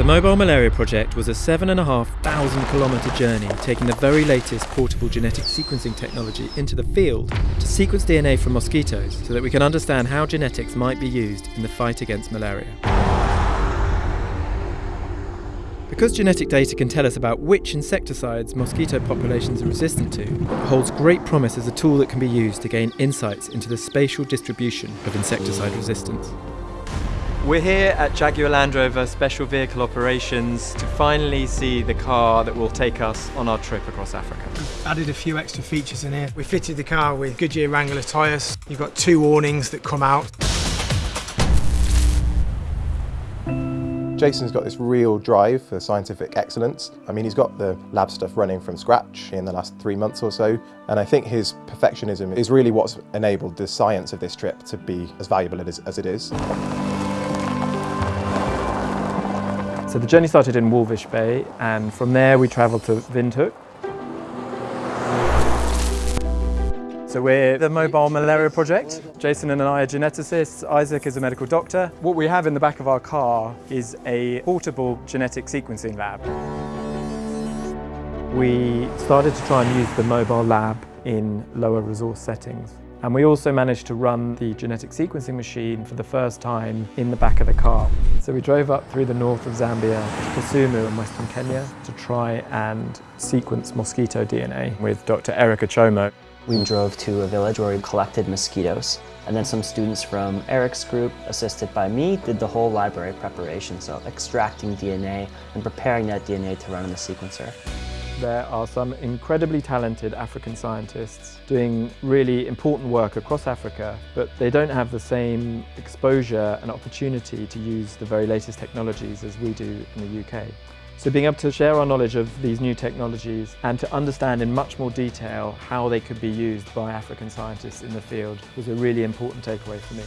The Mobile Malaria Project was a 7,500 kilometre journey taking the very latest portable genetic sequencing technology into the field to sequence DNA from mosquitoes so that we can understand how genetics might be used in the fight against malaria. Because genetic data can tell us about which insecticides mosquito populations are resistant to, it holds great promise as a tool that can be used to gain insights into the spatial distribution of insecticide resistance. We're here at Jaguar Land Rover Special Vehicle Operations to finally see the car that will take us on our trip across Africa. We've added a few extra features in here. We fitted the car with Goodyear Wrangler tyres. You've got two awnings that come out. Jason's got this real drive for scientific excellence. I mean, he's got the lab stuff running from scratch in the last three months or so, and I think his perfectionism is really what's enabled the science of this trip to be as valuable as it is. So the journey started in Walvis Bay and from there we travelled to Windhoek. So we're the Mobile Malaria Project. Jason and I are geneticists, Isaac is a medical doctor. What we have in the back of our car is a portable genetic sequencing lab. We started to try and use the mobile lab in lower resource settings. And we also managed to run the genetic sequencing machine for the first time in the back of the car. So we drove up through the north of Zambia to Kisumu in western Kenya to try and sequence mosquito DNA with Dr. Eric Ochomo. We drove to a village where we collected mosquitoes and then some students from Eric's group, assisted by me, did the whole library preparation, so extracting DNA and preparing that DNA to run in the sequencer. There are some incredibly talented African scientists doing really important work across Africa, but they don't have the same exposure and opportunity to use the very latest technologies as we do in the UK. So being able to share our knowledge of these new technologies and to understand in much more detail how they could be used by African scientists in the field was a really important takeaway for me.